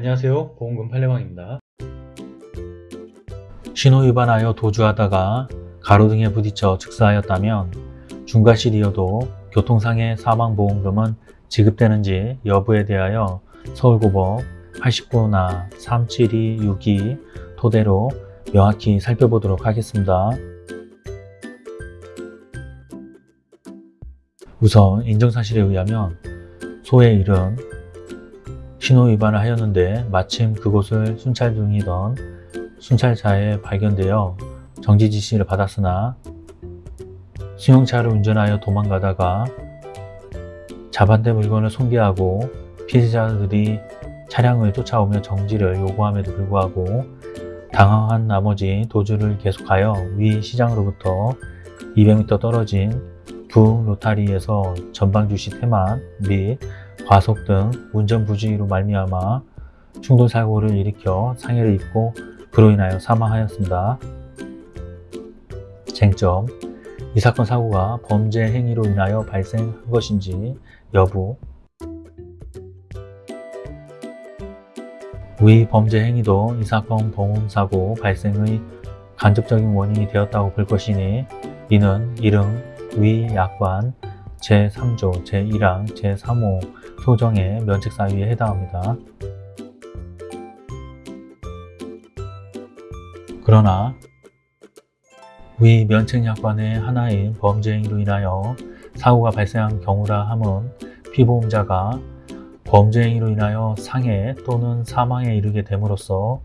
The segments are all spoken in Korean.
안녕하세요 보험금 팔례방입니다 신호 위반하여 도주하다가 가로등에 부딪혀 즉사하였다면 중과실이어도 교통상해 사망보험금은 지급되는지 여부에 대하여 서울고법 89나 37262 토대로 명확히 살펴보도록 하겠습니다. 우선 인정사실에 의하면 소의 일은 신호 위반을 하였는데 마침 그곳을 순찰 중이던 순찰차에 발견되어 정지 지시를 받았으나 승용차를 운전하여 도망가다가 자반대 물건을 손괴하고 피해자들이 차량을 쫓아오며 정지를 요구함에도 불구하고 당황한 나머지 도주를 계속하여 위 시장으로부터 200m 떨어진 부 로타리에서 전방주시 태만 및 과속 등 운전 부주의로 말미암아 충돌사고를 일으켜 상해를 입고 그로 인하여 사망하였습니다. 쟁점 이 사건 사고가 범죄 행위로 인하여 발생한 것인지 여부 위 범죄 행위도 이 사건 보험사고 발생의 간접적인 원인이 되었다고 볼 것이니 이는 이름 위 약관 제3조 제1항 제3호 소정의 면책 사유에 해당합니다. 그러나 위 면책약관의 하나인 범죄행위로 인하여 사고가 발생한 경우라 함은 피보험자가 범죄행위로 인하여 상해 또는 사망에 이르게 됨으로써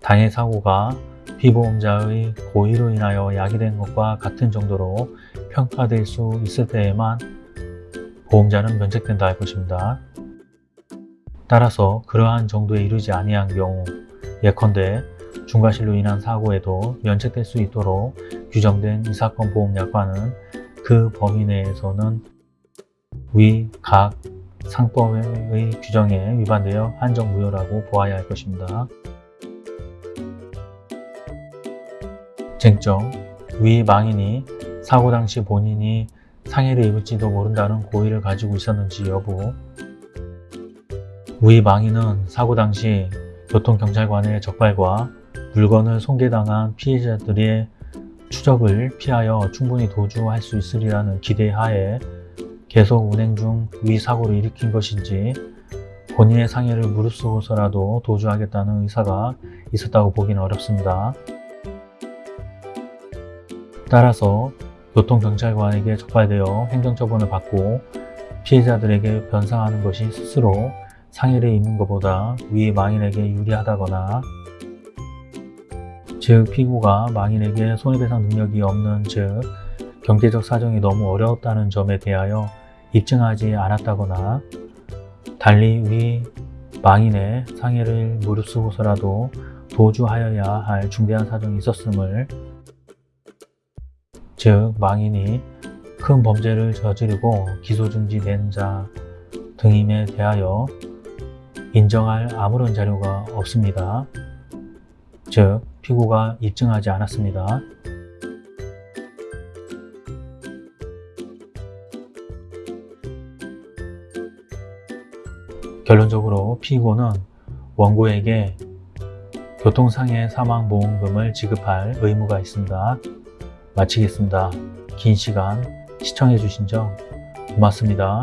당해 사고가 피보험자의 고의로 인하여 야기된 것과 같은 정도로 평가될 수 있을 때에만 보험자는 면책된다 할 것입니다. 따라서 그러한 정도에 이르지 아니한 경우 예컨대 중과실로 인한 사고에도 면책될 수 있도록 규정된 이 사건 보험약관은 그 범위 내에서는 위 각 상법의 규정에 위반되어 한정 무효라고 보아야 할 것입니다. 쟁점 위 망인이 사고 당시 본인이 상해를 입을지도 모른다는 고의를 가지고 있었는지 여부 위 망인은 사고 당시 교통경찰관의 적발과 물건을 손괴당한 피해자들의 추적을 피하여 충분히 도주할 수 있으리라는 기대하에 계속 운행 중 위 사고를 일으킨 것인지 본인의 상해를 무릅쓰고서라도 도주하겠다는 의사가 있었다고 보기는 어렵습니다. 따라서 교통경찰관에게 적발되어 행정처분을 받고 피해자들에게 변상하는 것이 스스로 상해를 입는 것보다 위 망인에게 유리하다거나 즉 피고가 망인에게 손해배상 능력이 없는 즉 경제적 사정이 너무 어려웠다는 점에 대하여 입증하지 않았다거나 달리 위 망인의 상해를 무릅쓰고서라도 도주하여야 할 중대한 사정이 있었음을 즉 망인이 큰 범죄를 저지르고 기소중지된 자 등임에 대하여 인정할 아무런 자료가 없습니다. 즉 피고가 입증하지 않았습니다. 결론적으로 피고는 원고에게 교통상해 사망보험금을 지급할 의무가 있습니다. 마치겠습니다. 긴 시간 시청해 주신 점 고맙습니다.